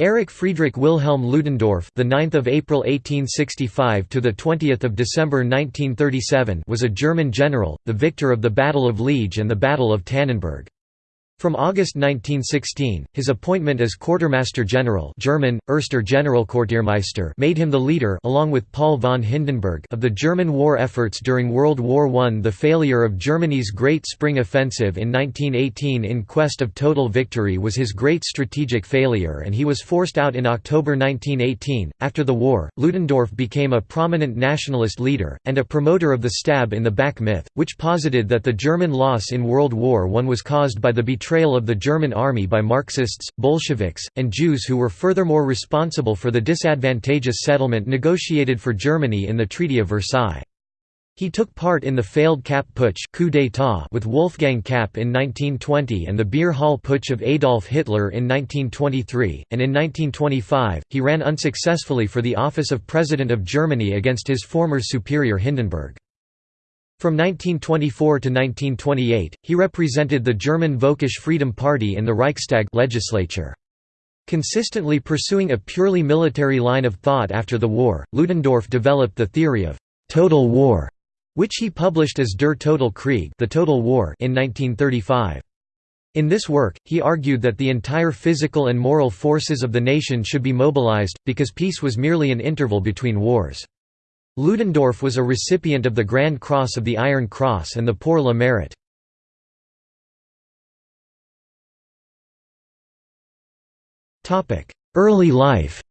Erich Friedrich Wilhelm Ludendorff, the 9th of April 1865 to the 20th of December 1937, was a German general, the victor of the Battle of Liege and the Battle of Tannenberg. From August 1916, his appointment as Quartermaster General German, Erster Generalquartiermeister made him the leader along with Paul von Hindenburg of the German war efforts during World War I. The failure of Germany's Great Spring Offensive in 1918 in quest of total victory was his great strategic failure and he was forced out in October 1918. After the war, Ludendorff became a prominent nationalist leader, and a promoter of the stab in the back myth, which posited that the German loss in World War I was caused by the betrayal betrayal of the German army by Marxists, Bolsheviks, and Jews who were furthermore responsible for the disadvantageous settlement negotiated for Germany in the Treaty of Versailles. He took part in the failed Kapp Putsch coup d'état with Wolfgang Kapp in 1920 and the Beer Hall Putsch of Adolf Hitler in 1923, and in 1925, he ran unsuccessfully for the office of President of Germany against his former superior Hindenburg. From 1924 to 1928, he represented the German Völkisch Freedom Party in the Reichstag legislature. Consistently pursuing a purely military line of thought after the war, Ludendorff developed the theory of «total war», which he published as Der totale Krieg the Total War in 1935. In this work, he argued that the entire physical and moral forces of the nation should be mobilized, because peace was merely an interval between wars. Ludendorff was a recipient of the Grand Cross of the Iron Cross and the Pour le Mérite. Early life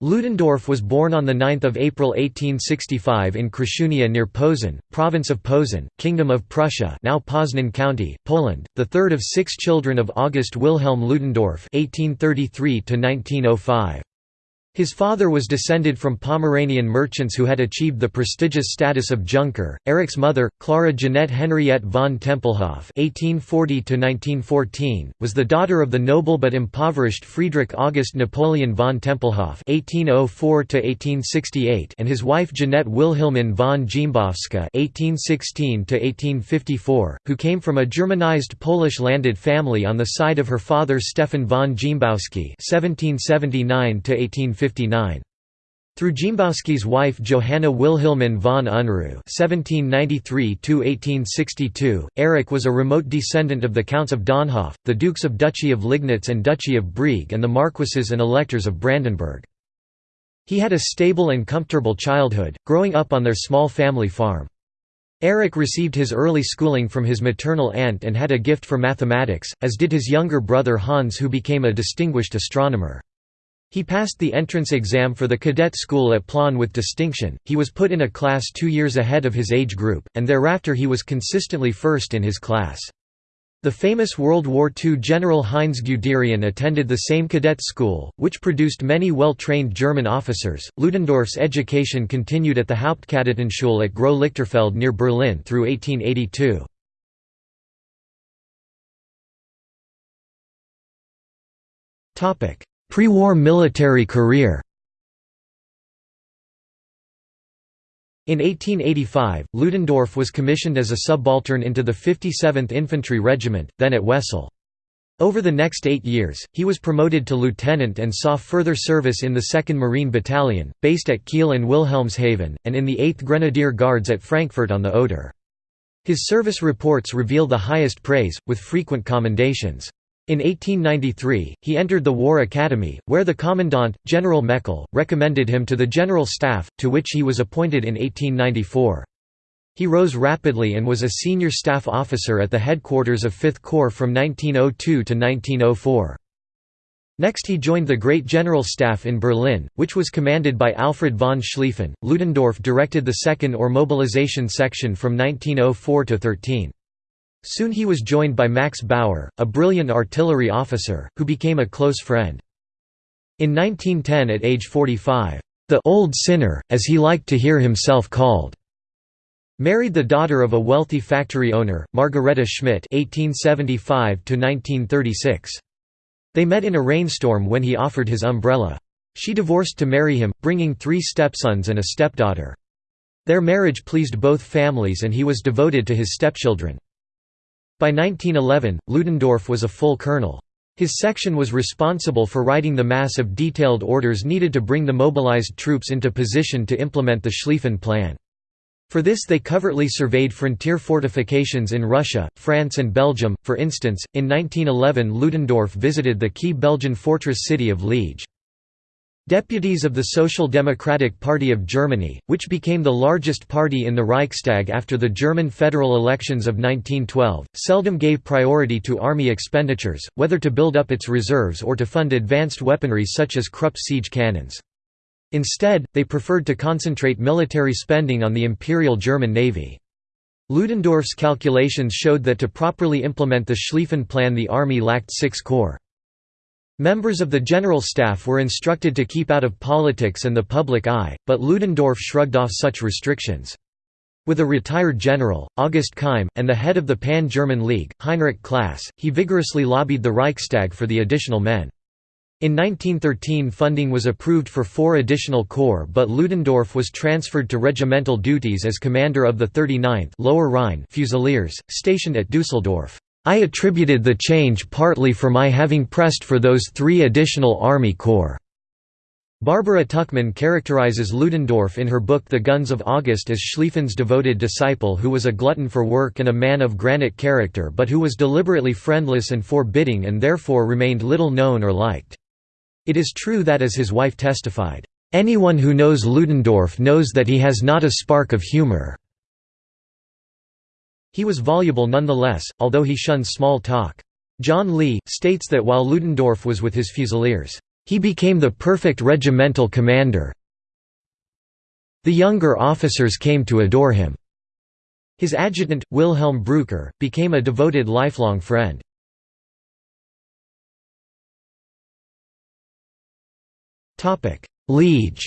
Ludendorff was born on 9 April 1865 in Kruszewnia near Posen, province of Posen, Kingdom of Prussia now Poznan County, Poland, the third of six children of August Wilhelm Ludendorff 1833 -1905. His father was descended from Pomeranian merchants who had achieved the prestigious status of Junker. Eric's mother, Clara Jeanette Henriette von Tempelhof (1840–1914), was the daughter of the noble but impoverished Friedrich August Napoleon von Tempelhof (1804–1868) and his wife Jeanette Wilhelmine von Dziembowska (1816–1854), who came from a Germanized Polish landed family on the side of her father Stefan von Dziembowski (1779–1850). Through Dziembowski's wife Johanna Wilhelmine von Unruh (1793–1862), Erich was a remote descendant of the Counts of Dönhoff, the Dukes of Duchy of Liegnitz and Duchy of Brieg, and the Marquises and Electors of Brandenburg. He had a stable and comfortable childhood, growing up on their small family farm. Erich received his early schooling from his maternal aunt and had a gift for mathematics, as did his younger brother Hans who became a distinguished astronomer. He passed the entrance exam for the cadet school at Plön with distinction, he was put in a class two years ahead of his age group, and thereafter he was consistently first in his class. The famous World War II General Heinz Guderian attended the same cadet school, which produced many well-trained German officers. Ludendorff's education continued at the Hauptkadettenschule at Groß Lichterfelde near Berlin through 1882. Topic: Pre-war military career In 1885, Ludendorff was commissioned as a subaltern into the 57th Infantry Regiment, then at Wesel. Over the next eight years, he was promoted to lieutenant and saw further service in the 2nd Marine Battalion, based at Kiel and Wilhelmshaven, and in the 8th Grenadier Guards at Frankfurt on the Oder. His service reports reveal the highest praise, with frequent commendations. In 1893, he entered the War Academy, where the commandant, General Meckel, recommended him to the General Staff, to which he was appointed in 1894. He rose rapidly and was a senior staff officer at the headquarters of 5th Corps from 1902 to 1904. Next he joined the Great General Staff in Berlin, which was commanded by Alfred von Schlieffen. Ludendorff directed the 2nd or Mobilization Section from 1904 to 13. Soon he was joined by Max Bauer, a brilliant artillery officer, who became a close friend. In 1910 at age 45, "...the old sinner, as he liked to hear himself called," married the daughter of a wealthy factory owner, Margareta Schmidt (1875–1936). They met in a rainstorm when he offered his umbrella. She divorced to marry him, bringing three stepsons and a stepdaughter. Their marriage pleased both families and he was devoted to his stepchildren. By 1911, Ludendorff was a full colonel. His section was responsible for writing the mass of detailed orders needed to bring the mobilized troops into position to implement the Schlieffen Plan. For this they covertly surveyed frontier fortifications in Russia, France and Belgium, for instance, in 1911 Ludendorff visited the key Belgian fortress city of Liege. Deputies of the Social Democratic Party of Germany, which became the largest party in the Reichstag after the German federal elections of 1912, seldom gave priority to army expenditures, whether to build up its reserves or to fund advanced weaponry such as Krupp siege cannons. Instead, they preferred to concentrate military spending on the Imperial German Navy. Ludendorff's calculations showed that to properly implement the Schlieffen Plan the army lacked six corps. Members of the General Staff were instructed to keep out of politics and the public eye, but Ludendorff shrugged off such restrictions. With a retired general, August Keim, and the head of the Pan-German League, Heinrich Class, he vigorously lobbied the Reichstag for the additional men. In 1913 funding was approved for four additional corps but Ludendorff was transferred to regimental duties as commander of the 39th Lower Rhine Fusiliers, stationed at Dusseldorf. I attributed the change partly for my having pressed for those three additional Army Corps." Barbara Tuchman characterizes Ludendorff in her book The Guns of August as Schlieffen's devoted disciple who was a glutton for work and a man of granite character but who was deliberately friendless and forbidding and therefore remained little known or liked. It is true that as his wife testified, "...anyone who knows Ludendorff knows that he has not a spark of humor." He was voluble nonetheless, although he shunned small talk. John Lee, states that while Ludendorff was with his Fusiliers, "...he became the perfect regimental commander the younger officers came to adore him." His adjutant, Wilhelm Breucker, became a devoted lifelong friend. Liege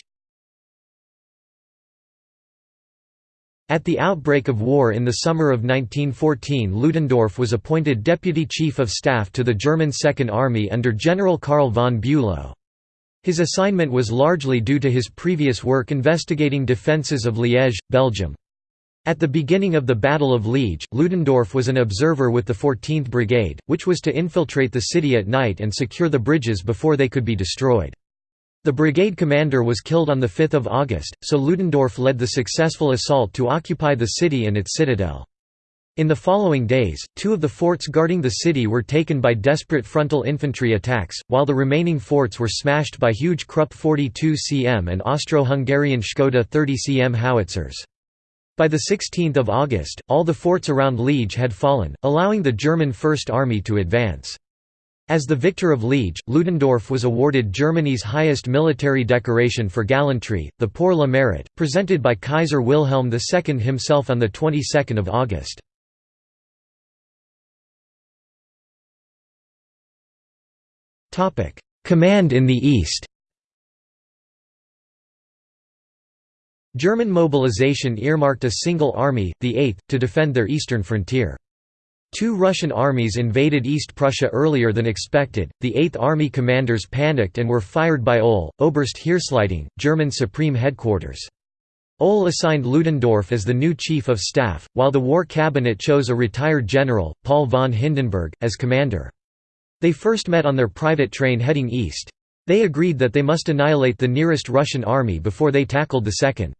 At the outbreak of war in the summer of 1914 Ludendorff was appointed Deputy Chief of Staff to the German Second Army under General Karl von Bülow. His assignment was largely due to his previous work investigating defences of Liège, Belgium. At the beginning of the Battle of Liege, Ludendorff was an observer with the 14th Brigade, which was to infiltrate the city at night and secure the bridges before they could be destroyed. The brigade commander was killed on 5 August, so Ludendorff led the successful assault to occupy the city and its citadel. In the following days, two of the forts guarding the city were taken by desperate frontal infantry attacks, while the remaining forts were smashed by huge Krupp 42 cm and Austro-Hungarian Škoda 30 cm howitzers. By 16 August, all the forts around Liege had fallen, allowing the German First Army to advance. As the victor of Liege, Ludendorff was awarded Germany's highest military decoration for gallantry, the Pour le Mérite, presented by Kaiser Wilhelm II himself on the 22nd of August. Command in the East German mobilization earmarked a single army, the 8th, to defend their eastern frontier. Two Russian armies invaded East Prussia earlier than expected, the Eighth Army commanders panicked and were fired by Ohl, Oberst Heeresleitung, German Supreme Headquarters. Ohl assigned Ludendorff as the new Chief of Staff, while the War Cabinet chose a retired general, Paul von Hindenburg, as commander. They first met on their private train heading east. They agreed that they must annihilate the nearest Russian army before they tackled the second.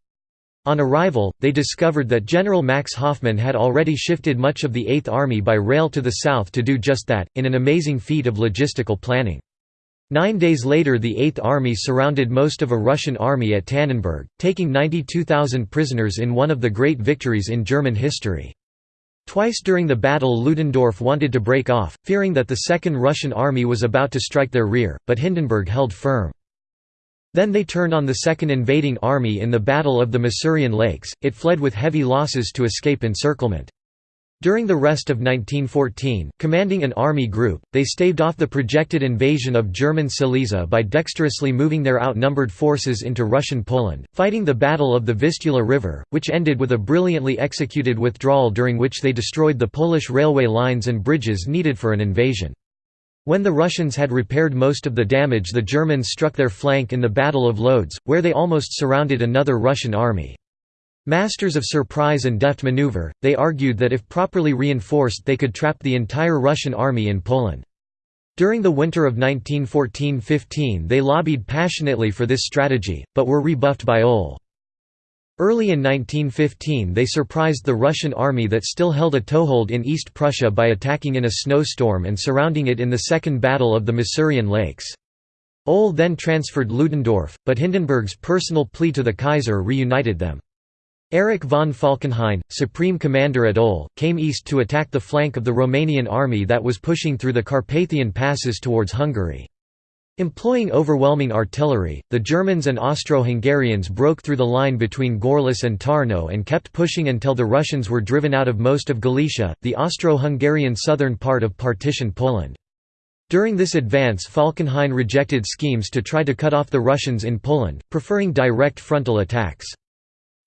On arrival, they discovered that General Max Hoffmann had already shifted much of the Eighth Army by rail to the south to do just that, in an amazing feat of logistical planning. Nine days later the Eighth Army surrounded most of a Russian army at Tannenberg, taking 92,000 prisoners in one of the great victories in German history. Twice during the battle Ludendorff wanted to break off, fearing that the Second Russian Army was about to strike their rear, but Hindenburg held firm. Then they turned on the second invading army in the Battle of the Masurian Lakes, it fled with heavy losses to escape encirclement. During the rest of 1914, commanding an army group, they staved off the projected invasion of German Silesia by dexterously moving their outnumbered forces into Russian Poland, fighting the Battle of the Vistula River, which ended with a brilliantly executed withdrawal during which they destroyed the Polish railway lines and bridges needed for an invasion. When the Russians had repaired most of the damage the Germans struck their flank in the Battle of Lodz, where they almost surrounded another Russian army. Masters of surprise and deft maneuver, they argued that if properly reinforced they could trap the entire Russian army in Poland. During the winter of 1914–15 they lobbied passionately for this strategy, but were rebuffed by OHL. Early in 1915 they surprised the Russian army that still held a toehold in East Prussia by attacking in a snowstorm and surrounding it in the Second Battle of the Masurian Lakes. OHL then transferred Ludendorff, but Hindenburg's personal plea to the Kaiser reunited them. Erich von Falkenhayn, supreme commander at OHL, came east to attack the flank of the Romanian army that was pushing through the Carpathian passes towards Hungary. Employing overwhelming artillery, the Germans and Austro-Hungarians broke through the line between Gorlice and Tarnow and kept pushing until the Russians were driven out of most of Galicia, the Austro-Hungarian southern part of partitioned Poland. During this advance Falkenhayn rejected schemes to try to cut off the Russians in Poland, preferring direct frontal attacks.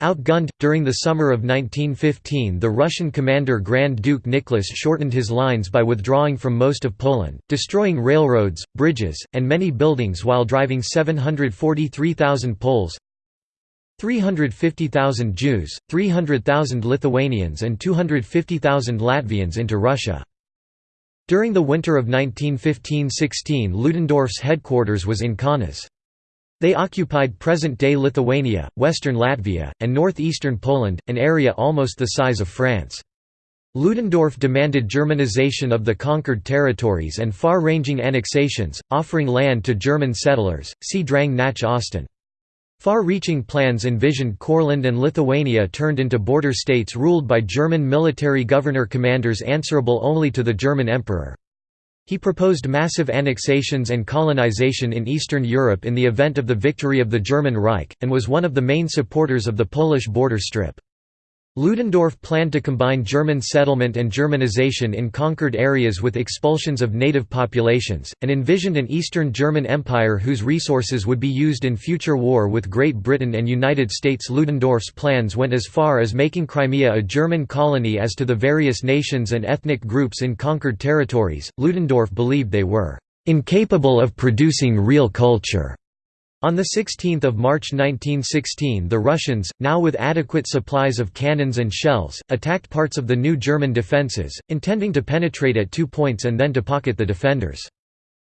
Outgunned, during the summer of 1915 the Russian commander Grand Duke Nicholas shortened his lines by withdrawing from most of Poland, destroying railroads, bridges, and many buildings while driving 743,000 Poles, 350,000 Jews, 300,000 Lithuanians and 250,000 Latvians into Russia. During the winter of 1915–16 Ludendorff's headquarters was in Kaunas. They occupied present-day Lithuania, western Latvia, and northeastern Poland, an area almost the size of France. Ludendorff demanded Germanization of the conquered territories and far-ranging annexations, offering land to German settlers, see Drang nach Osten. Far-reaching plans envisioned Courland and Lithuania turned into border states ruled by German military governor-commanders answerable only to the German emperor. He proposed massive annexations and colonization in Eastern Europe in the event of the victory of the German Reich, and was one of the main supporters of the Polish border strip. Ludendorff planned to combine German settlement and Germanization in conquered areas with expulsions of native populations, and envisioned an Eastern German Empire whose resources would be used in future war with Great Britain and United States. Ludendorff's plans went as far as making Crimea a German colony as to the various nations and ethnic groups in conquered territories. Ludendorff believed they were incapable of producing real culture on 16 March 1916 the Russians, now with adequate supplies of cannons and shells, attacked parts of the new German defences, intending to penetrate at two points and then to pocket the defenders.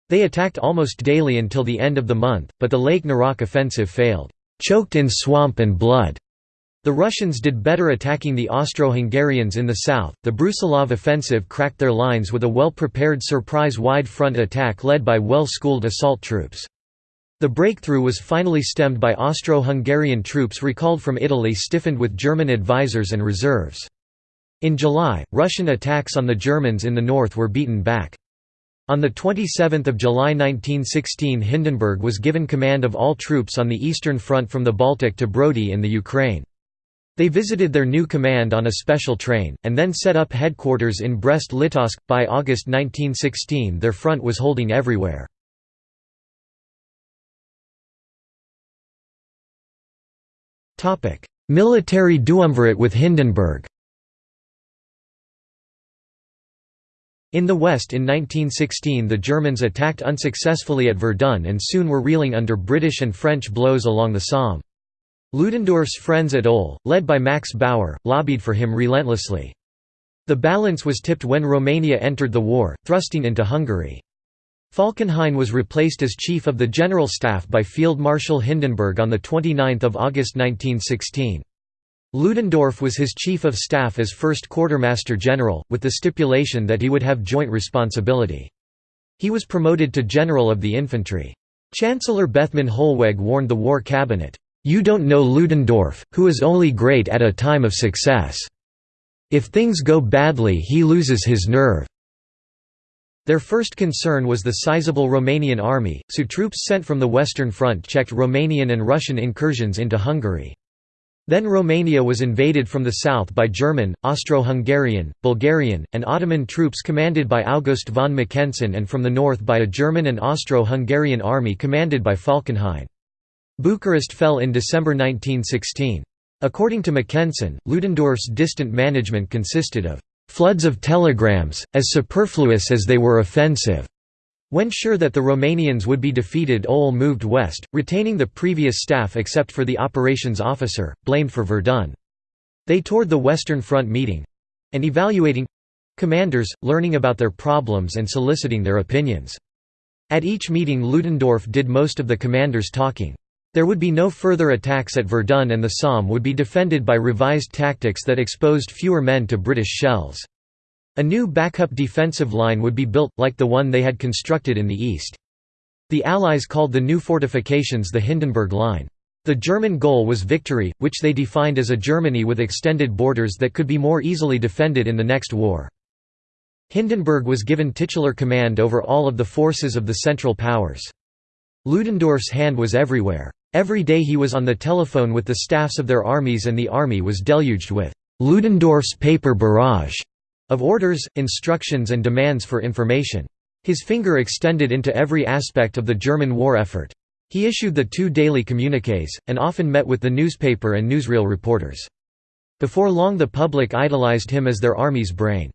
They attacked almost daily until the end of the month, but the Lake Naroch offensive failed, "...choked in swamp and blood." The Russians did better attacking the Austro-Hungarians in the south. The Brusilov offensive cracked their lines with a well-prepared surprise wide front attack led by well-schooled assault troops. The breakthrough was finally stemmed by Austro-Hungarian troops recalled from Italy stiffened with German advisers and reserves. In July, Russian attacks on the Germans in the north were beaten back. On 27 July 1916 Hindenburg was given command of all troops on the Eastern Front from the Baltic to Brody in the Ukraine. They visited their new command on a special train, and then set up headquarters in Brest-Litovsk. By August 1916 their front was holding everywhere. Military duumvirate with Hindenburg In the West in 1916 the Germans attacked unsuccessfully at Verdun and soon were reeling under British and French blows along the Somme. Ludendorff's friends at OHL, led by Max Bauer, lobbied for him relentlessly. The balance was tipped when Romania entered the war, thrusting into Hungary. Falkenhayn was replaced as Chief of the General Staff by Field Marshal Hindenburg on 29 August 1916. Ludendorff was his Chief of Staff as First Quartermaster General, with the stipulation that he would have joint responsibility. He was promoted to General of the Infantry. Chancellor Bethmann Hollweg warned the War Cabinet, "'You don't know Ludendorff, who is only great at a time of success. If things go badly he loses his nerve. Their first concern was the sizable Romanian army, so troops sent from the Western Front checked Romanian and Russian incursions into Hungary. Then Romania was invaded from the south by German, Austro-Hungarian, Bulgarian, and Ottoman troops commanded by August von Mackensen and from the north by a German and Austro-Hungarian army commanded by Falkenhayn. Bucharest fell in December 1916. According to Mackensen, Ludendorff's distant management consisted of floods of telegrams, as superfluous as they were offensive. When sure that the Romanians would be defeated OHL moved west, retaining the previous staff except for the operations officer, blamed for Verdun. They toured the Western Front meeting—and evaluating—commanders, learning about their problems and soliciting their opinions. At each meeting Ludendorff did most of the commanders' talking. There would be no further attacks at Verdun and the Somme would be defended by revised tactics that exposed fewer men to British shells. A new backup defensive line would be built, like the one they had constructed in the east. The Allies called the new fortifications the Hindenburg Line. The German goal was victory, which they defined as a Germany with extended borders that could be more easily defended in the next war. Hindenburg was given titular command over all of the forces of the Central Powers. Ludendorff's hand was everywhere. Every day he was on the telephone with the staffs of their armies and the army was deluged with Ludendorff's paper barrage of orders, instructions and demands for information. His finger extended into every aspect of the German war effort. He issued the two daily communiques, and often met with the newspaper and newsreel reporters. Before long the public idolized him as their army's brain.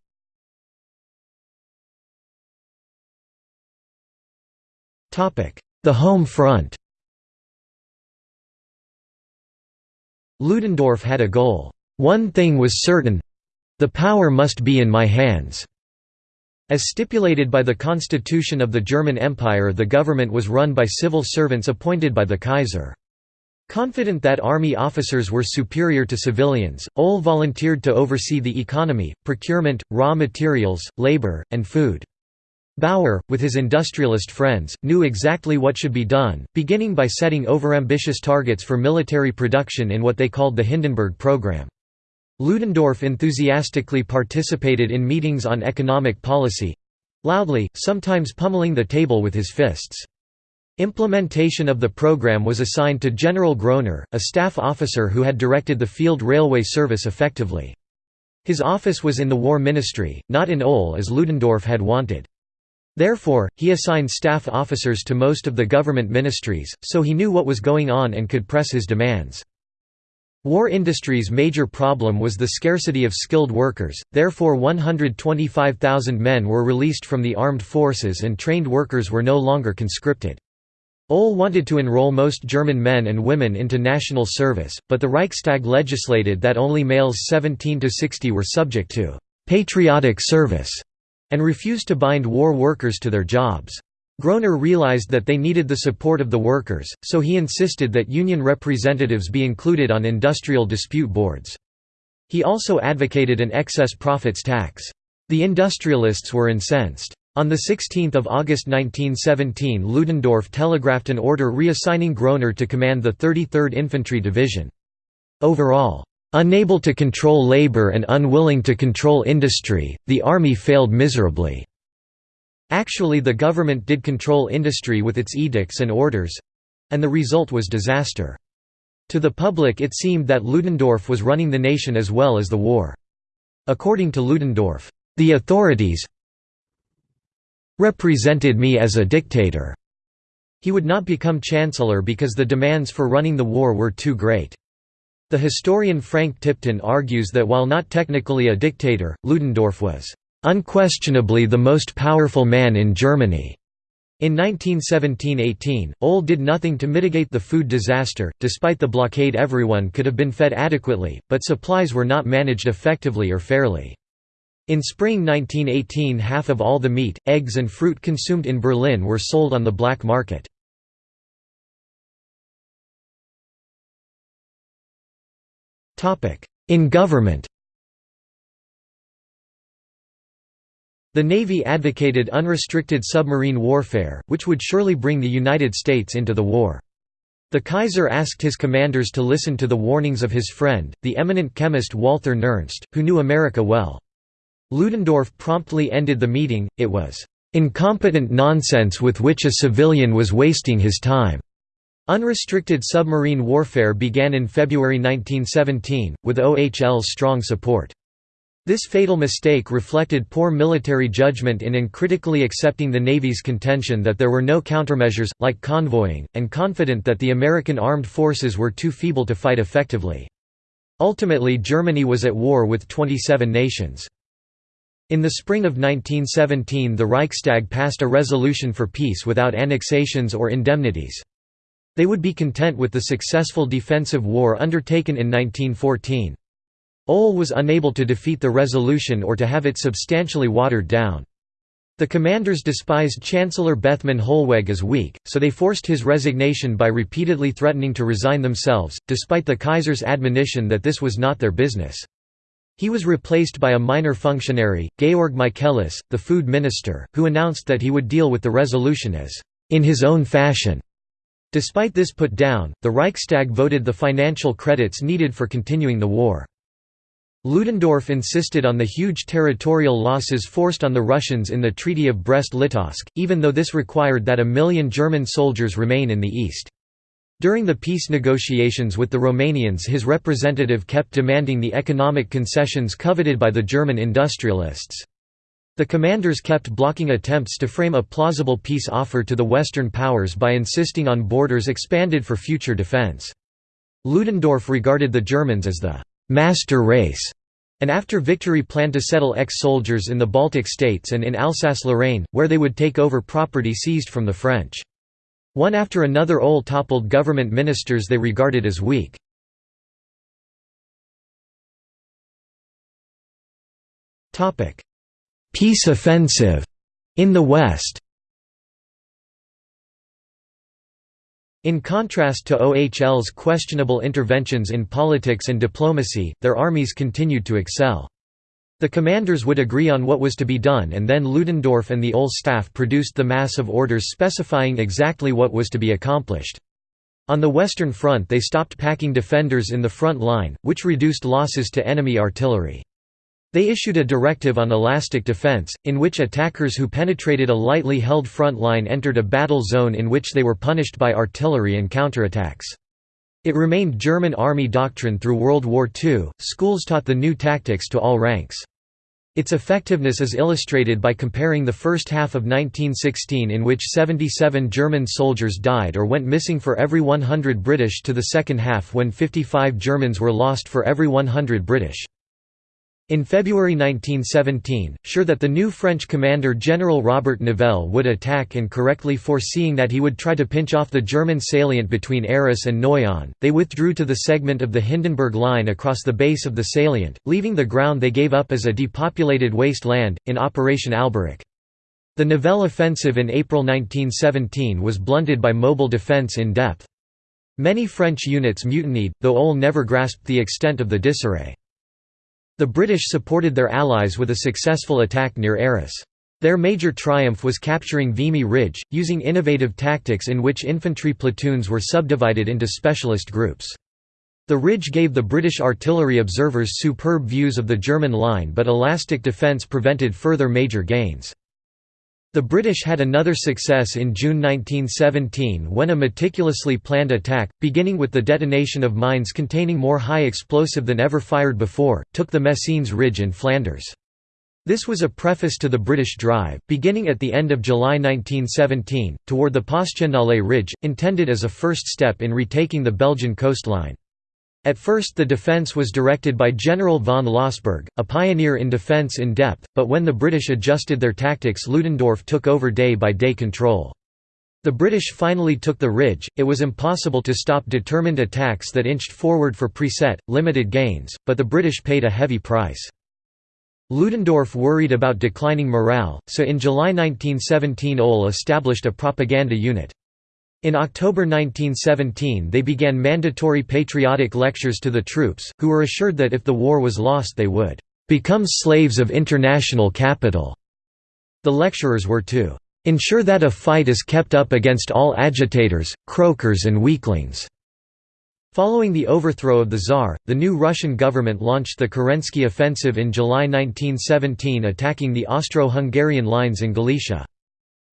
The home front Ludendorff had a goal. One thing was certain—the power must be in my hands. As stipulated by the constitution of the German Empire the government was run by civil servants appointed by the Kaiser. Confident that army officers were superior to civilians, Ohl volunteered to oversee the economy, procurement, raw materials, labor, and food. Bauer, with his industrialist friends, knew exactly what should be done, beginning by setting overambitious targets for military production in what they called the Hindenburg Program. Ludendorff enthusiastically participated in meetings on economic policy—loudly, sometimes pummeling the table with his fists. Implementation of the program was assigned to General Groener, a staff officer who had directed the field railway service effectively. His office was in the War Ministry, not in Ohl as Ludendorff had wanted. Therefore, he assigned staff officers to most of the government ministries, so he knew what was going on and could press his demands. War industry's major problem was the scarcity of skilled workers, therefore 125,000 men were released from the armed forces and trained workers were no longer conscripted. Ohl wanted to enroll most German men and women into national service, but the Reichstag legislated that only males 17 to 60 were subject to «patriotic service» and refused to bind war workers to their jobs. Groener realized that they needed the support of the workers, so he insisted that union representatives be included on industrial dispute boards. He also advocated an excess profits tax. The industrialists were incensed. On 16 August 1917 Ludendorff telegraphed an order reassigning Groener to command the 33rd Infantry Division. Overall, Unable to control labor and unwilling to control industry, the army failed miserably. Actually the government did control industry with its edicts and orders—and the result was disaster. To the public it seemed that Ludendorff was running the nation as well as the war. According to Ludendorff, "...the authorities represented me as a dictator." He would not become chancellor because the demands for running the war were too great. The historian Frank Tipton argues that while not technically a dictator, Ludendorff was "...unquestionably the most powerful man in Germany." In 1917–18, Ohl did nothing to mitigate the food disaster, despite the blockade everyone could have been fed adequately, but supplies were not managed effectively or fairly. In spring 1918 half of all the meat, eggs and fruit consumed in Berlin were sold on the black market. In government The Navy advocated unrestricted submarine warfare, which would surely bring the United States into the war. The Kaiser asked his commanders to listen to the warnings of his friend, the eminent chemist Walther Nernst, who knew America well. Ludendorff promptly ended the meeting, it was, "...incompetent nonsense with which a civilian was wasting his time." Unrestricted submarine warfare began in February 1917, with OHL's strong support. This fatal mistake reflected poor military judgment in uncritically accepting the Navy's contention that there were no countermeasures, like convoying, and confident that the American armed forces were too feeble to fight effectively. Ultimately Germany was at war with 27 nations. In the spring of 1917 the Reichstag passed a resolution for peace without annexations or indemnities. They would be content with the successful defensive war undertaken in 1914. Ohl was unable to defeat the resolution or to have it substantially watered down. The commanders despised Chancellor Bethmann Hollweg as weak, so they forced his resignation by repeatedly threatening to resign themselves, despite the Kaiser's admonition that this was not their business. He was replaced by a minor functionary, Georg Michaelis, the food minister, who announced that he would deal with the resolution as in his own fashion. Despite this put down, the Reichstag voted the financial credits needed for continuing the war. Ludendorff insisted on the huge territorial losses forced on the Russians in the Treaty of Brest-Litovsk, even though this required that a million German soldiers remain in the east. During the peace negotiations with the Romanians his representative kept demanding the economic concessions coveted by the German industrialists. The commanders kept blocking attempts to frame a plausible peace offer to the Western powers by insisting on borders expanded for future defense. Ludendorff regarded the Germans as the «master race» and after victory planned to settle ex-soldiers in the Baltic states and in Alsace-Lorraine, where they would take over property seized from the French. One after another Ohl toppled government ministers they regarded as weak. Peace offensive in the West In contrast to OHL's questionable interventions in politics and diplomacy, their armies continued to excel. The commanders would agree on what was to be done and then Ludendorff and the Ohl staff produced the mass of orders specifying exactly what was to be accomplished. On the Western Front they stopped packing defenders in the front line, which reduced losses to enemy artillery. They issued a directive on elastic defense, in which attackers who penetrated a lightly held front line entered a battle zone in which they were punished by artillery and counterattacks. It remained German army doctrine through World War II. Schools taught the new tactics to all ranks. Its effectiveness is illustrated by comparing the first half of 1916 in which 77 German soldiers died or went missing for every 100 British to the second half when 55 Germans were lost for every 100 British. In February 1917, sure that the new French commander General Robert Nivelle would attack and correctly foreseeing that he would try to pinch off the German salient between Arras and Noyon, they withdrew to the segment of the Hindenburg Line across the base of the salient, leaving the ground they gave up as a depopulated waste land, in Operation Alberic. The Nivelle offensive in April 1917 was blunted by mobile defense in depth. Many French units mutinied, though Ohl never grasped the extent of the disarray. The British supported their allies with a successful attack near Arras. Their major triumph was capturing Vimy Ridge, using innovative tactics in which infantry platoons were subdivided into specialist groups. The ridge gave the British artillery observers superb views of the German line but elastic defence prevented further major gains. The British had another success in June 1917 when a meticulously planned attack, beginning with the detonation of mines containing more high explosive than ever fired before, took the Messines Ridge in Flanders. This was a preface to the British drive, beginning at the end of July 1917, toward the Passchendaele Ridge, intended as a first step in retaking the Belgian coastline. At first the defence was directed by General von Lossberg, a pioneer in defence in depth, but when the British adjusted their tactics Ludendorff took over day-by-day -day control. The British finally took the ridge, it was impossible to stop determined attacks that inched forward for preset, limited gains, but the British paid a heavy price. Ludendorff worried about declining morale, so in July 1917 Ohl established a propaganda unit. In October 1917 they began mandatory patriotic lectures to the troops, who were assured that if the war was lost they would "...become slaves of international capital." The lecturers were to "...ensure that a fight is kept up against all agitators, croakers and weaklings." Following the overthrow of the Tsar, the new Russian government launched the Kerensky Offensive in July 1917 attacking the Austro-Hungarian lines in Galicia.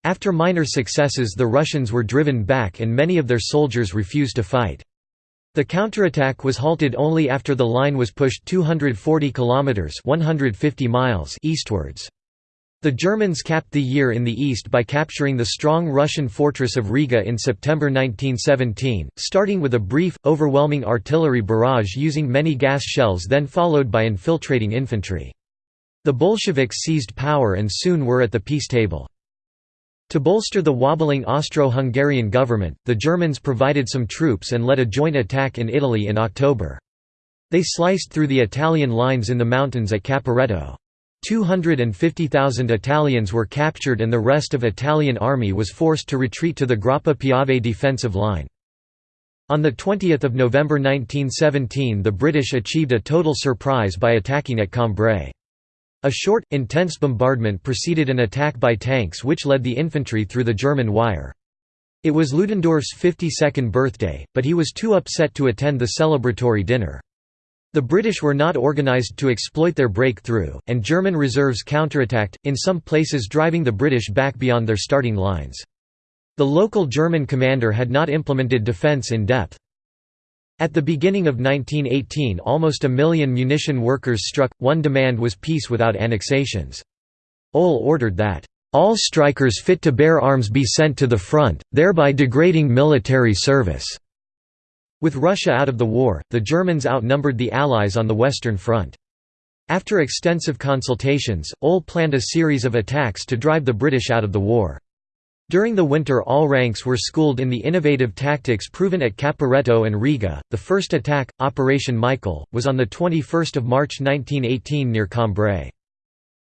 After minor successes the Russians were driven back and many of their soldiers refused to fight. The counterattack was halted only after the line was pushed 240 kilometers (150 miles) eastwards. The Germans capped the year in the east by capturing the strong Russian fortress of Riga in September 1917, starting with a brief, overwhelming artillery barrage using many gas shells then followed by infiltrating infantry. The Bolsheviks seized power and soon were at the peace table. To bolster the wobbling Austro-Hungarian government, the Germans provided some troops and led a joint attack in Italy in October. They sliced through the Italian lines in the mountains at Caporetto. 250,000 Italians were captured and the rest of Italian army was forced to retreat to the Grappa Piave defensive line. On 20 November 1917 the British achieved a total surprise by attacking at Cambrai. A short, intense bombardment preceded an attack by tanks which led the infantry through the German wire. It was Ludendorff's 52nd birthday, but he was too upset to attend the celebratory dinner. The British were not organised to exploit their breakthrough, and German reserves counterattacked, in some places driving the British back beyond their starting lines. The local German commander had not implemented defense in depth. At the beginning of 1918 almost a million munition workers struck, one demand was peace without annexations. Ohl ordered that, "...all strikers fit to bear arms be sent to the front, thereby degrading military service." With Russia out of the war, the Germans outnumbered the Allies on the Western Front. After extensive consultations, Ohl planned a series of attacks to drive the British out of the war. During the winter all ranks were schooled in the innovative tactics proven at Caporetto and Riga. The first attack, Operation Michael, was on the 21 March 1918 near Cambrai.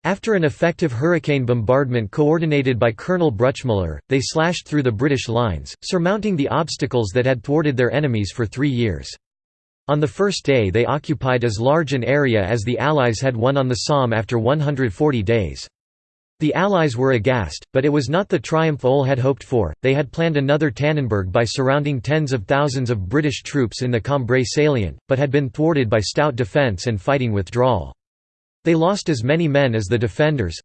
After an effective hurricane bombardment coordinated by Colonel Bruchmüller, they slashed through the British lines, surmounting the obstacles that had thwarted their enemies for three years. On the first day they occupied as large an area as the Allies had won on the Somme after 140 days. The Allies were aghast, but it was not the triumph Ohl had hoped for. They had planned another Tannenberg by surrounding tens of thousands of British troops in the Cambrai salient, but had been thwarted by stout defence and fighting withdrawal. They lost as many men as the defenders.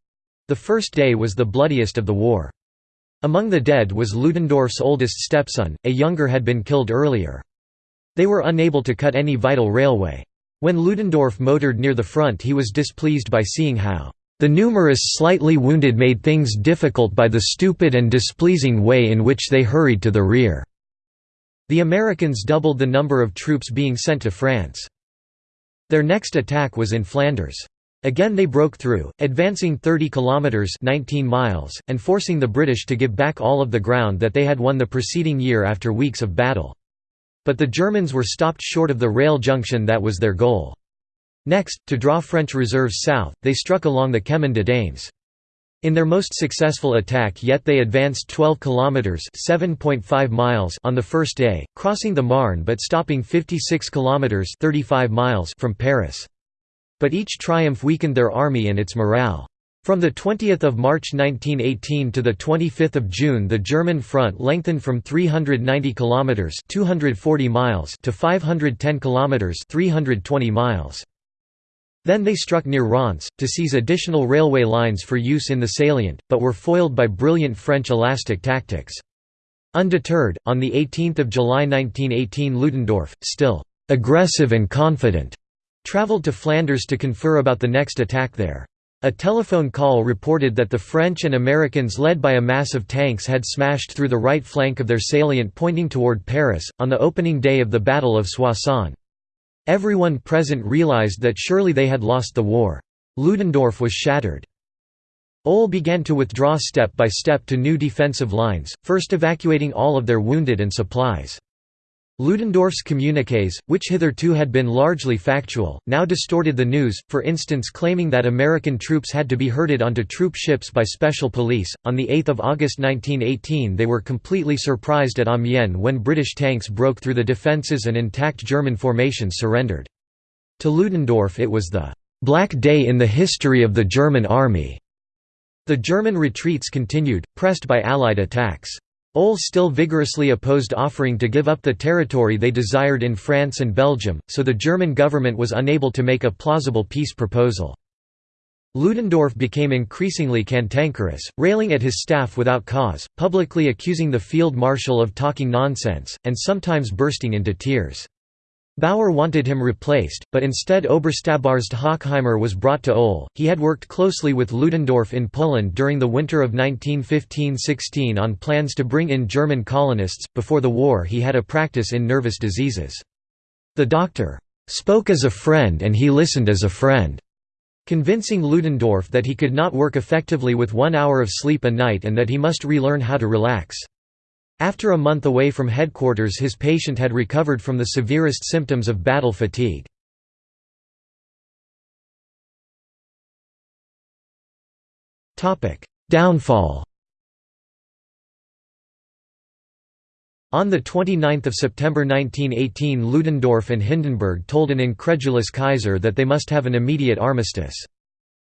The first day was the bloodiest of the war. Among the dead was Ludendorff's oldest stepson, a younger had been killed earlier. They were unable to cut any vital railway. When Ludendorff motored near the front he was displeased by seeing how the numerous slightly wounded made things difficult by the stupid and displeasing way in which they hurried to the rear. The Americans doubled the number of troops being sent to France. Their next attack was in Flanders. Again they broke through, advancing 30 kilometers 19 miles and forcing the British to give back all of the ground that they had won the preceding year after weeks of battle. But the Germans were stopped short of the rail junction that was their goal. Next, to draw French reserves south, they struck along the Chemin de Dames. In their most successful attack yet they advanced 12 kilometers (7.5 miles) on the first day, crossing the Marne but stopping 56 kilometers (35 miles) from Paris. But each triumph weakened their army and its morale. From 20 March 1918 to 25 June the German front lengthened from 390 kilometers (240 miles) to 510 kilometers (320 miles). Then they struck near Reims, to seize additional railway lines for use in the salient, but were foiled by brilliant French elastic tactics. Undeterred, on 18 July 1918 Ludendorff, still «aggressive and confident», travelled to Flanders to confer about the next attack there. A telephone call reported that the French and Americans led by a mass of tanks had smashed through the right flank of their salient pointing toward Paris, on the opening day of the Battle of Soissons. Everyone present realized that surely they had lost the war. Ludendorff was shattered. Ohl began to withdraw step by step to new defensive lines, first evacuating all of their wounded and supplies. Ludendorff's communiques, which hitherto had been largely factual, now distorted the news, for instance claiming that American troops had to be herded onto troop ships by special police. On 8 August 1918 they were completely surprised at Amiens when British tanks broke through the defences and intact German formations surrendered. To Ludendorff it was the "...black day in the history of the German army." The German retreats continued, pressed by Allied attacks. Ohl still vigorously opposed offering to give up the territory they desired in France and Belgium, so the German government was unable to make a plausible peace proposal. Ludendorff became increasingly cantankerous, railing at his staff without cause, publicly accusing the field marshal of talking nonsense, and sometimes bursting into tears. Bauer wanted him replaced, but instead Oberstabsarzt Hochheimer was brought to Ohl. He had worked closely with Ludendorff in Poland during the winter of 1915–16 on plans to bring in German colonists. Before the war he had a practice in nervous diseases. The doctor spoke as a friend and he listened as a friend, convincing Ludendorff that he could not work effectively with one hour of sleep a night and that he must relearn how to relax. After a month away from headquarters his patient had recovered from the severest symptoms of battle fatigue. Downfall On 29 September 1918 Ludendorff and Hindenburg told an incredulous Kaiser that they must have an immediate armistice.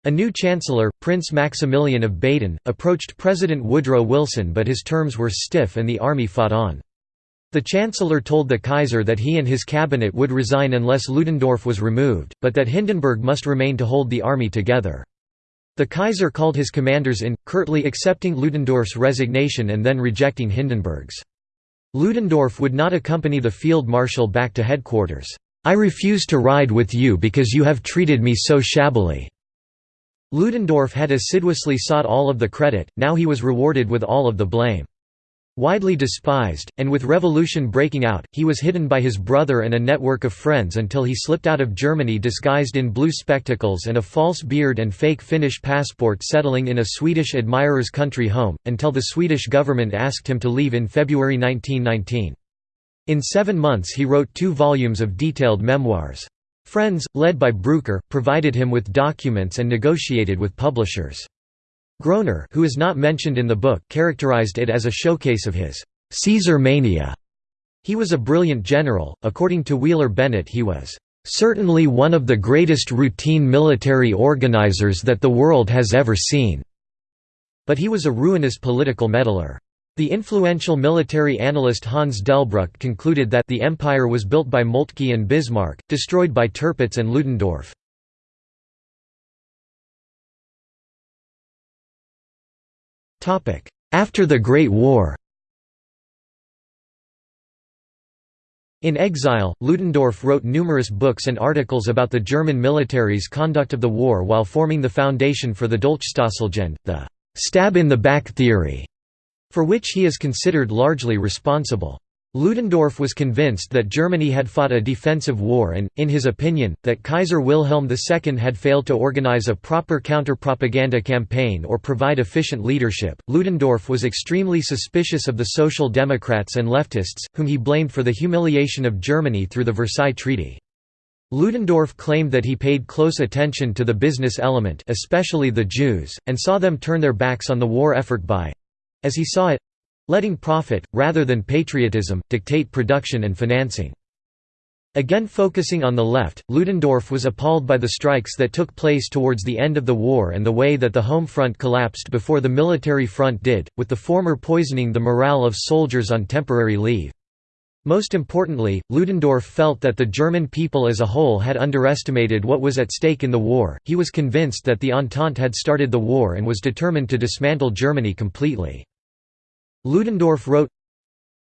A new chancellor, Prince Maximilian of Baden, approached President Woodrow Wilson but his terms were stiff and the army fought on. The chancellor told the Kaiser that he and his cabinet would resign unless Ludendorff was removed, but that Hindenburg must remain to hold the army together. The Kaiser called his commanders in, curtly accepting Ludendorff's resignation and then rejecting Hindenburg's. Ludendorff would not accompany the field marshal back to headquarters. "'I refuse to ride with you because you have treated me so shabbily." Ludendorff had assiduously sought all of the credit, now he was rewarded with all of the blame. Widely despised, and with revolution breaking out, he was hidden by his brother and a network of friends until he slipped out of Germany disguised in blue spectacles and a false beard and fake Finnish passport settling in a Swedish admirer's country home, until the Swedish government asked him to leave in February 1919. In seven months he wrote two volumes of detailed memoirs. Friends, led by Breucker, provided him with documents and negotiated with publishers. Groener who is not mentioned in the book characterized it as a showcase of his «Caesar mania». He was a brilliant general, according to Wheeler Bennett he was «certainly one of the greatest routine military organizers that the world has ever seen». But he was a ruinous political meddler. The influential military analyst Hans Delbrück concluded that the empire was built by Moltke and Bismarck, destroyed by Tirpitz and Ludendorff. After the Great War In exile, Ludendorff wrote numerous books and articles about the German military's conduct of the war while forming the foundation for the Dolchstosslegende, the «stab-in-the-back theory», for which he is considered largely responsible. Ludendorff was convinced that Germany had fought a defensive war and, in his opinion, that Kaiser Wilhelm II had failed to organize a proper counter-propaganda campaign or provide efficient leadership. Ludendorff was extremely suspicious of the Social Democrats and leftists, whom he blamed for the humiliation of Germany through the Versailles Treaty. Ludendorff claimed that he paid close attention to the business element especially the Jews, and saw them turn their backs on the war effort by—as he saw it, letting profit, rather than patriotism, dictate production and financing. Again focusing on the left, Ludendorff was appalled by the strikes that took place towards the end of the war and the way that the home front collapsed before the military front did, with the former poisoning the morale of soldiers on temporary leave. Most importantly, Ludendorff felt that the German people as a whole had underestimated what was at stake in the war, he was convinced that the Entente had started the war and was determined to dismantle Germany completely. Ludendorff wrote,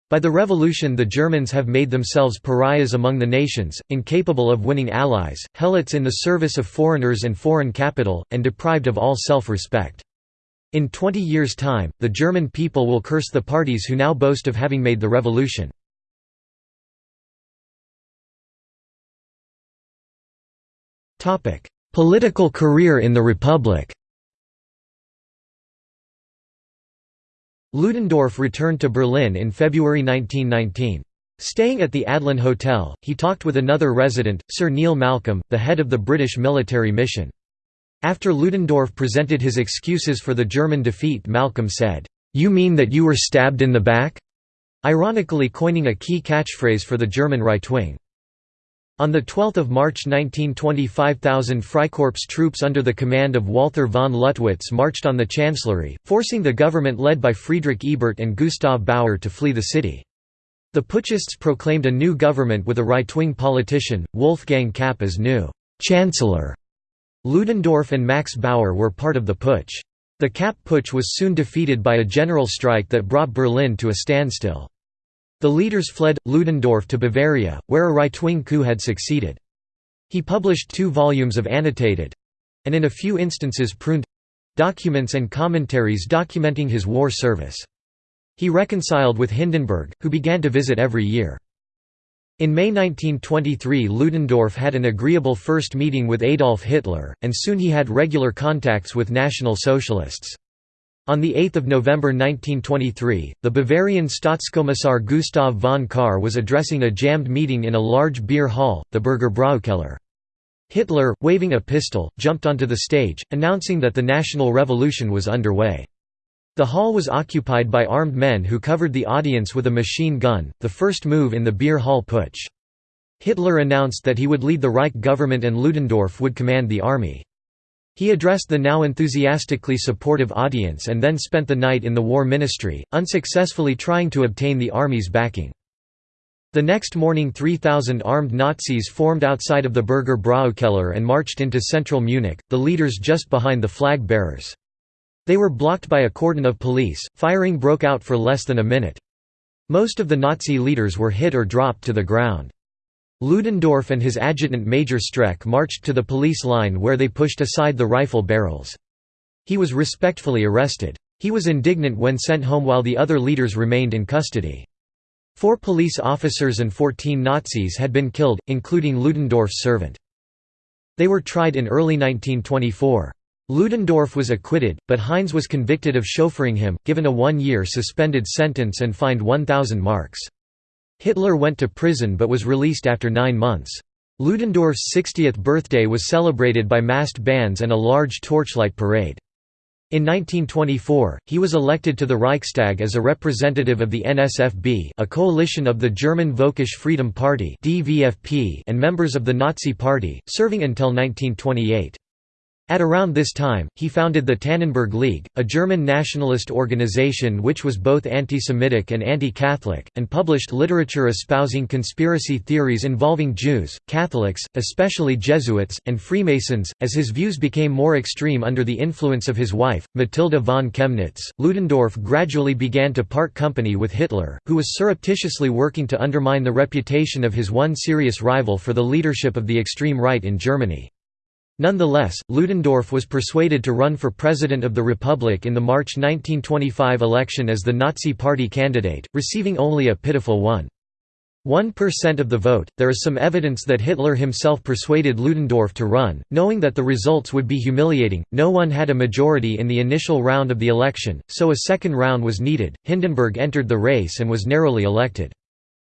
By the revolution the Germans have made themselves pariahs among the nations, incapable of winning allies, helots in the service of foreigners and foreign capital, and deprived of all self-respect. In twenty years' time, the German people will curse the parties who now boast of having made the revolution. Political career in the Republic Ludendorff returned to Berlin in February 1919. Staying at the Adlon Hotel, he talked with another resident, Sir Neil Malcolm, the head of the British military mission. After Ludendorff presented his excuses for the German defeat Malcolm said, "'You mean that you were stabbed in the back?' ironically coining a key catchphrase for the German right wing. On 12 March 1920 5,000 Freikorps troops under the command of Walther von Lüttwitz marched on the Chancellery, forcing the government led by Friedrich Ebert and Gustav Bauer to flee the city. The putschists proclaimed a new government with a right-wing politician, Wolfgang Kapp as new «chancellor». Ludendorff and Max Bauer were part of the putsch. The Kapp putsch was soon defeated by a general strike that brought Berlin to a standstill. The leaders fled, Ludendorff to Bavaria, where a right-wing coup had succeeded. He published two volumes of annotated—and in a few instances pruned—documents and commentaries documenting his war service. He reconciled with Hindenburg, who began to visit every year. In May 1923 Ludendorff had an agreeable first meeting with Adolf Hitler, and soon he had regular contacts with National Socialists. On 8 November 1923, the Bavarian Staatskommissar Gustav von Kahr was addressing a jammed meeting in a large beer hall, the Bürgerbräukeller. Hitler, waving a pistol, jumped onto the stage, announcing that the national revolution was underway. The hall was occupied by armed men who covered the audience with a machine gun, the first move in the beer hall putsch. Hitler announced that he would lead the Reich government and Ludendorff would command the army. He addressed the now enthusiastically supportive audience and then spent the night in the War Ministry, unsuccessfully trying to obtain the army's backing. The next morning 3,000 armed Nazis formed outside of the Bürgerbräukeller and marched into central Munich, the leaders just behind the flag bearers. They were blocked by a cordon of police, firing broke out for less than a minute. Most of the Nazi leaders were hit or dropped to the ground. Ludendorff and his adjutant Major Streck marched to the police line where they pushed aside the rifle barrels. He was respectfully arrested. He was indignant when sent home while the other leaders remained in custody. Four police officers and 14 Nazis had been killed, including Ludendorff's servant. They were tried in early 1924. Ludendorff was acquitted, but Heinz was convicted of chauffeuring him, given a one-year suspended sentence and fined 1,000 marks. Hitler went to prison but was released after nine months. Ludendorff's 60th birthday was celebrated by massed bands and a large torchlight parade. In 1924, he was elected to the Reichstag as a representative of the NSFB a coalition of the German Völkisch Freedom Party and members of the Nazi Party, serving until 1928. At around this time, he founded the Tannenberg League, a German nationalist organization which was both anti-Semitic and anti-Catholic, and published literature espousing conspiracy theories involving Jews, Catholics, especially Jesuits, and Freemasons. As his views became more extreme under the influence of his wife, Matilda von Kemnitz, Ludendorff gradually began to part company with Hitler, who was surreptitiously working to undermine the reputation of his one serious rival for the leadership of the extreme right in Germany. Nonetheless, Ludendorff was persuaded to run for President of the Republic in the March 1925 election as the Nazi Party candidate, receiving only a pitiful 1% of the vote. There is some evidence that Hitler himself persuaded Ludendorff to run, knowing that the results would be humiliating. No one had a majority in the initial round of the election, so a second round was needed. Hindenburg entered the race and was narrowly elected.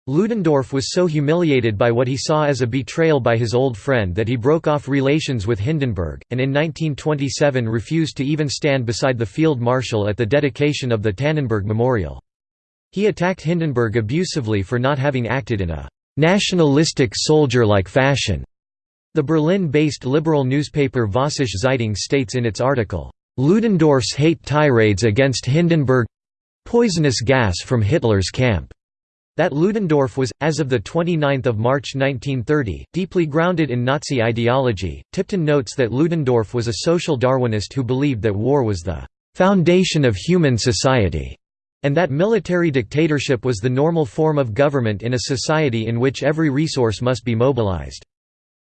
Ludendorff was so humiliated by what he saw as a betrayal by his old friend that he broke off relations with Hindenburg, and in 1927 refused to even stand beside the field marshal at the dedication of the Tannenberg Memorial. He attacked Hindenburg abusively for not having acted in a «nationalistic soldier-like fashion». The Berlin-based liberal newspaper Vossische Zeitung states in its article, «Ludendorff's hate tirades against Hindenburg—poisonous gas from Hitler's camp» That Ludendorff was, as of 29 March 1930, deeply grounded in Nazi ideology. Tipton notes that Ludendorff was a social Darwinist who believed that war was the foundation of human society, and that military dictatorship was the normal form of government in a society in which every resource must be mobilized.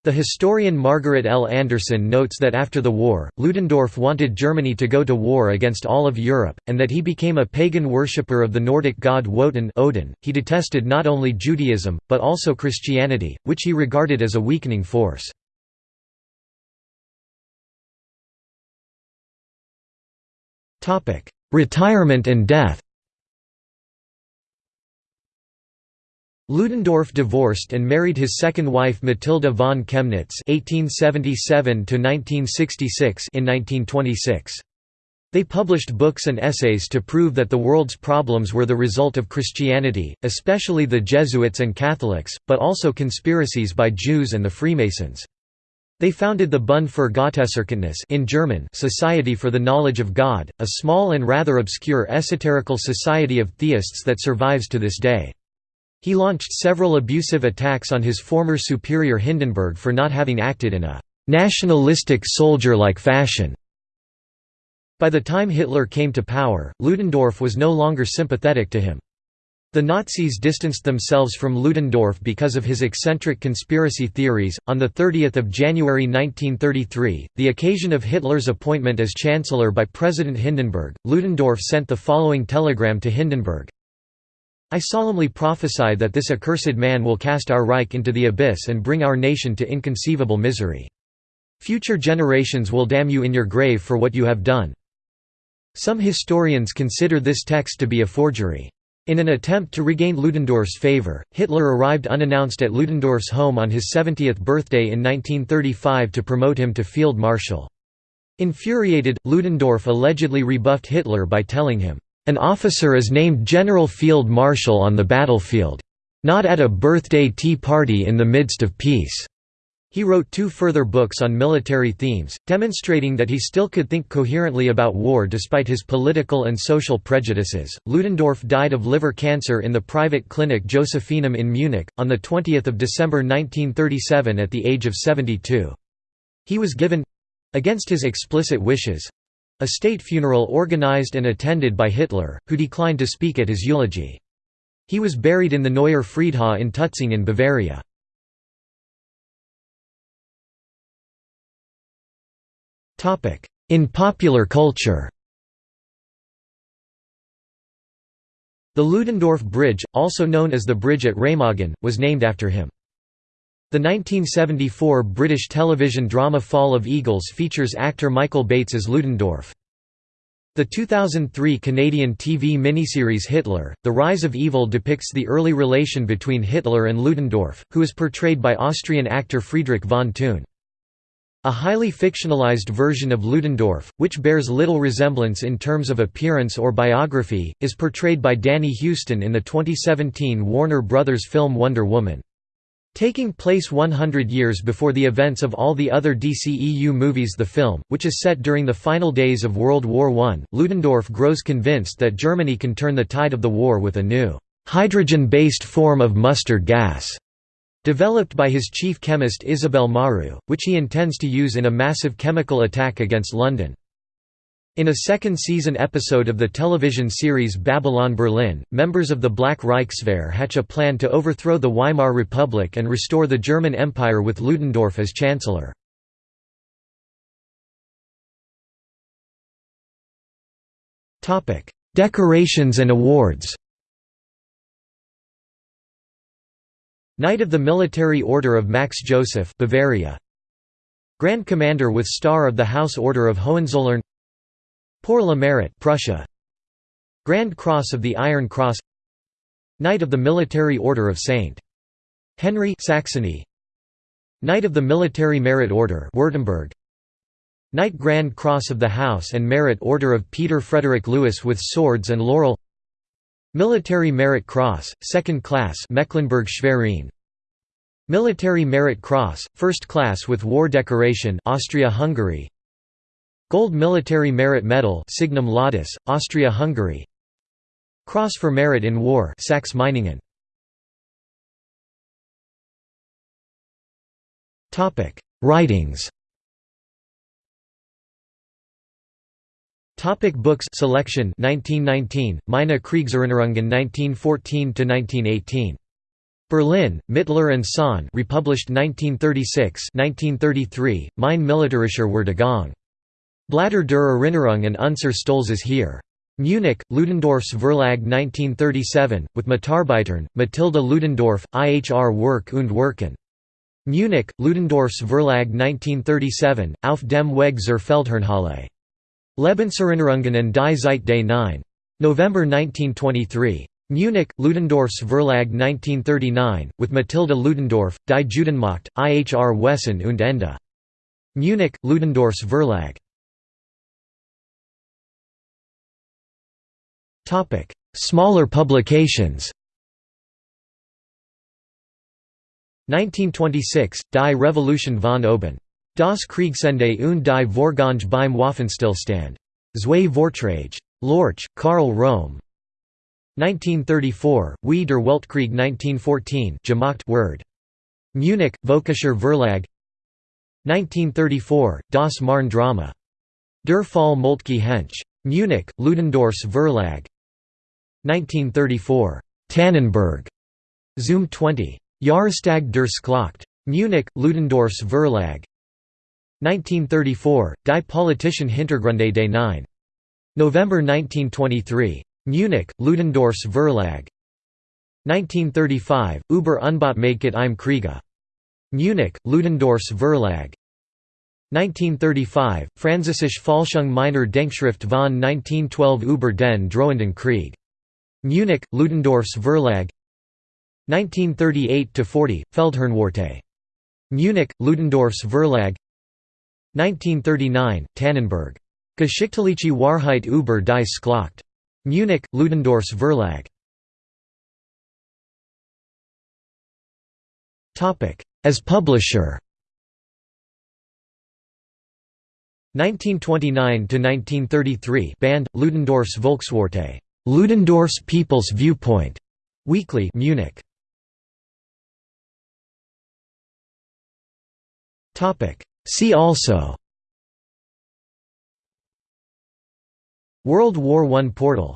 The historian Margaret L. Anderson notes that after the war, Ludendorff wanted Germany to go to war against all of Europe, and that he became a pagan worshipper of the Nordic god Wotan Odin. .He detested not only Judaism, but also Christianity, which he regarded as a weakening force. Retirement and death Ludendorff divorced and married his second wife Matilda von Kemnitz (1877–1966) in 1926. They published books and essays to prove that the world's problems were the result of Christianity, especially the Jesuits and Catholics, but also conspiracies by Jews and the Freemasons. They founded the Bund für Gotteserkenntnis in German Society for the Knowledge of God, a small and rather obscure esoterical society of theists that survives to this day. He launched several abusive attacks on his former superior Hindenburg for not having acted in a «nationalistic soldier-like fashion». By the time Hitler came to power, Ludendorff was no longer sympathetic to him. The Nazis distanced themselves from Ludendorff because of his eccentric conspiracy theories. On the 30th of January 1933, the occasion of Hitler's appointment as chancellor by President Hindenburg, Ludendorff sent the following telegram to Hindenburg: I solemnly prophesy that this accursed man will cast our Reich into the abyss and bring our nation to inconceivable misery. Future generations will damn you in your grave for what you have done." Some historians consider this text to be a forgery. In an attempt to regain Ludendorff's favor, Hitler arrived unannounced at Ludendorff's home on his 70th birthday in 1935 to promote him to field marshal. Infuriated, Ludendorff allegedly rebuffed Hitler by telling him, "'An officer is named General Field Marshal on the battlefield. Not at a birthday tea party in the midst of peace." He wrote two further books on military themes, demonstrating that he still could think coherently about war despite his political and social prejudices. Ludendorff died of liver cancer in the private clinic Josephinum in Munich, on 20 December 1937 at the age of 72. He was given—against his explicit wishes—a state funeral organized and attended by Hitler, who declined to speak at his eulogy. He was buried in the Neuer Friedhof in Tutzing in Bavaria. In popular culture The Ludendorff Bridge, also known as the Bridge at Remagen, was named after him. The 1974 British television drama Fall of Eagles features actor Michael Bates as Ludendorff. The 2003 Canadian TV miniseries Hitler, The Rise of Evil depicts the early relation between Hitler and Ludendorff, who is portrayed by Austrian actor Friedrich von Thun. A highly fictionalized version of Ludendorff, which bears little resemblance in terms of appearance or biography, is portrayed by Danny Huston in the 2017 Warner Brothers film Wonder Woman. Taking place 100 years before the events of all the other DCEU movies the film, which is set during the final days of World War I, Ludendorff grows convinced that Germany can turn the tide of the war with a new, hydrogen-based form of mustard gas developed by his chief chemist Isabelle Maru, which he intends to use in a massive chemical attack against London. In a second-season episode of the television series Babylon Berlin, members of the Black Reichswehr hatch a plan to overthrow the Weimar Republic and restore the German Empire with Ludendorff as chancellor. Decorations and awards. Knight of the Military Order of Max Joseph Bavaria. Grand Commander with Star of the House Order of Hohenzollern Pour le Mérite Prussia. Grand Cross of the Iron Cross. Knight of the Military Order of St. Henry Saxony. Knight of the Military Merit Order Württemberg Knight Grand Cross of the House and Merit Order of Peter Frederick Louis with Swords and Laurel. Military Merit Cross, Second Class Mecklenburg-Schwerin Military Merit Cross, First Class with War Decoration Austria-Hungary Gold Military Merit Medal Signum Laudis, Austria-Hungary. Cross for Merit in War Saxe-Meiningen Topic: Writings. Topic books selection 1919 Meine Kriegserinnerungen 1914 to 1918 Berlin Mittler and Son republished 1936 1933 Mein militärischer Werdegang Blätter der Erinnerung und unser Stolzes Heer Munich, Ludendorffs Verlag 1937, with Mitarbeitern, Matilda Ludendorff, IHR Werk und Werken. Munich, Ludendorffs Verlag 1937, Auf dem Weg zur Feldherrnhalle. Lebenserinnerungen und die Zeit des 9. November 1923. Munich, Ludendorffs Verlag 1939, with Matilda Ludendorff, Die Judenmacht, IHR Wesen und Ende. Munich, Ludendorffs Verlag. Smaller publications 1926, Die Revolution von oben. Das Kriegsende und die Vorgange beim Waffenstillstand. Zwei Vorträge. Lorch, Karl Röhm. 1934, Wie der Weltkrieg 1914 gemacht Word. Munich, Völkischer Verlag 1934, Das Marne Drama. Der Fall Moltke Hentsch. Munich, Ludendorffs Verlag 1934, Tannenberg. Zum 20. Jahrestag der Schlacht. Munich, Ludendorffs Verlag 1934, Die politischen Hintergründe des 9. November 1923. Munich, Ludendorffs Verlag 1935, Über Unbotmäßigkeit im Kriege. Munich, Ludendorffs Verlag 1935, Französische Fälschung meiner Denkschrift von 1912 über den drohenden Krieg. Munich, Ludendorffs Verlag 1938–40, Feldherrnwarte. Munich, Ludendorffs Verlag 1939, Tannenberg. Geschichtliche Wahrheit über die Schlacht. Munich, Ludendorffs Verlag. As publisher 1929–1933 Band, Ludendorffs Volkswarte. Ludendorff's People's Viewpoint. Weekly Munich. Topic See also World War I portal